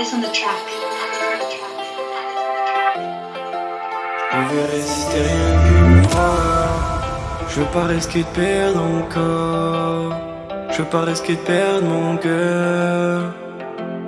Addis on the track. Rien qu'une fois. Je veux pas risquer de perdre encore. Je veux pas risquer de perdre mon cœur.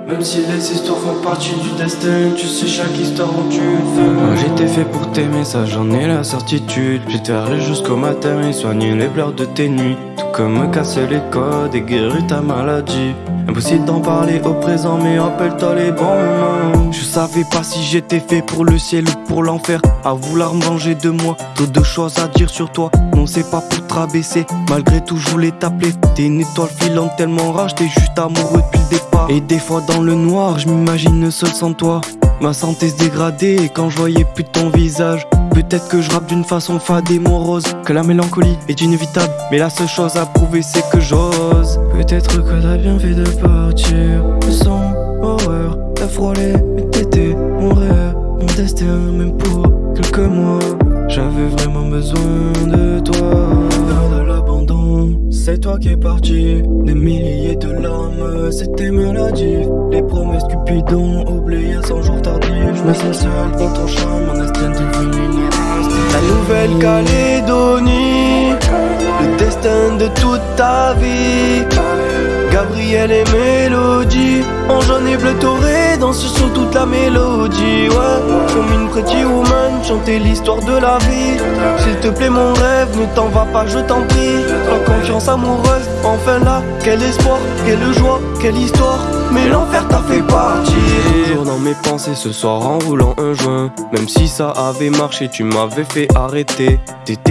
Même si les histoires font partie du destin, tu sais chaque histoire où tu fais. Moi j'étais fait pour t'aimer, ça j'en ai la certitude. J'étais allé jusqu'au matin et soigner les pleurs de tes nuits. Tout comme me casser les codes et guérir ta maladie. Impossible d'en parler au présent, mais rappelle-toi les bons moments. Je savais pas si j'étais fait pour le ciel ou l'enfer. À vouloir manger de moi, trop de choses à dire sur toi. Non, c'est pas pour te rabaisser. Malgré tout, je voulais t'appeler. T'es une étoile filante tellement rage, t'es juste amoureux depuis le départ. Et des fois, dans le noir, je m'imagine seul sans toi. Ma santé se dégradait quand je voyais plus ton visage. Peut-être que je rappe d'une façon fade et morose Que la mélancolie est inévitable Mais la seule chose à prouver c'est que j'ose Peut-être que t'as bien fait de partir Sans horreur, t'as frôlé Mais t'étais C'est toi qui es parti Des milliers de larmes C'était maladif Les promesses Cupidon Oubliées sans jour tardif Je me sens seul dans ton charme Mon destin devenu la Nouvelle-Calédonie, le destin de toute ta vie. Gabriel et Mélodie, en jaune et bleu doré, danse sur toute la mélodie. Ouais, comme une pretty woman, chanter l'histoire de la vie. S'il te plaît, mon rêve, ne t'en va pas, je t'en prie. Amoureuse, enfin là, quel espoir, quelle joie, quelle histoire. Mais l'enfer t'a fait partir. Toujours dans mes pensées ce soir en roulant un joint. Même si ça avait marché tu m'avais fait arrêter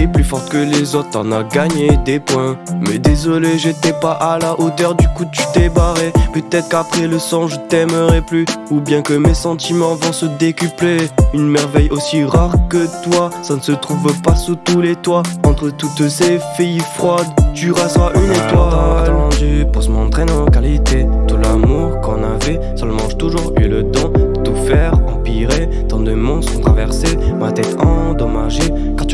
Plus forte que les autres t'en as gagné des points. Mais désolé j'étais pas à la hauteur du coup tu t'es barré. Peut-être qu'après le sang je t'aimerai plus. Ou bien que mes sentiments vont se décupler. Une merveille aussi rare que toi Ça ne se trouve pas sous tous les toits. Entre toutes ces filles froides Tu resteras une étoile. attendu pour se montrer nos qualités. Tout l'amour qu'on avait Seulement j'ai toujours eu le don de tout faire empirer. Tant de mondes sont traversés Ma tête endommagée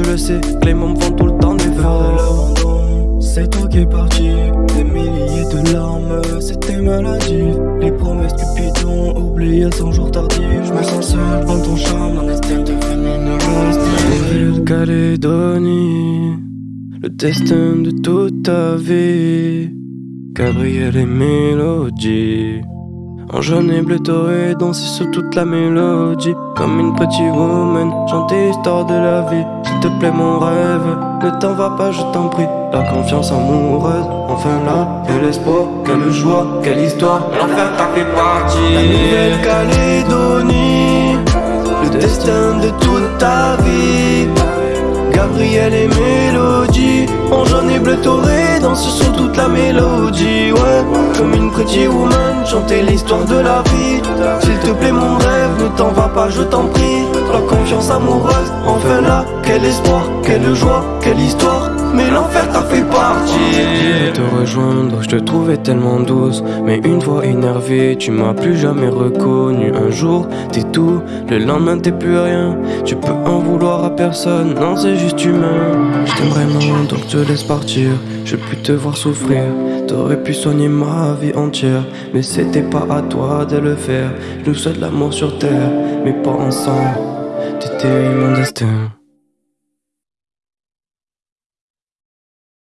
Le sais que les mômes font tout le temps des l'abandon C'est toi qui es parti Des milliers de larmes. C'était maladif Les promesses Cupidon Oubliées sans jour tardif Je me sens seul dans ton charme Un destin devenu une Nouvelle-Calédonie Le destin de toute ta vie. Gabriel et Mélodie en jaune et bleu doré, danser sur toute la mélodie. Comme une petite woman, chanter l'histoire de la vie. S'il te plaît mon rêve, ne t'en va pas je t'en prie. La confiance amoureuse, enfin là, quel espoir, quelle joie, quelle histoire. L'enfer t'a fait partie La Nouvelle-Calédonie, doré Danse sur toute la mélodie Ouais. Comme une pretty woman Chanter l'histoire de la vie. S'il te plaît mon rêve Ne t'en va pas je t'en prie. La confiance amoureuse Enfin là Quel espoir Quelle joie Quelle histoire. Mais l'enfer t'a fait partir te rejoindre, je te trouvais tellement douce Mais une fois énervé, tu m'as plus jamais reconnu. Un jour, t'es tout, le lendemain t'es plus rien. Tu peux en vouloir à personne, non c'est juste humain. Je t'aime vraiment, donc te laisse partir. Je peux te voir souffrir. T'aurais pu soigner ma vie entière Mais c'était pas à toi de le faire. Je nous souhaite l'amour sur terre, mais pas ensemble. T'étais mon destin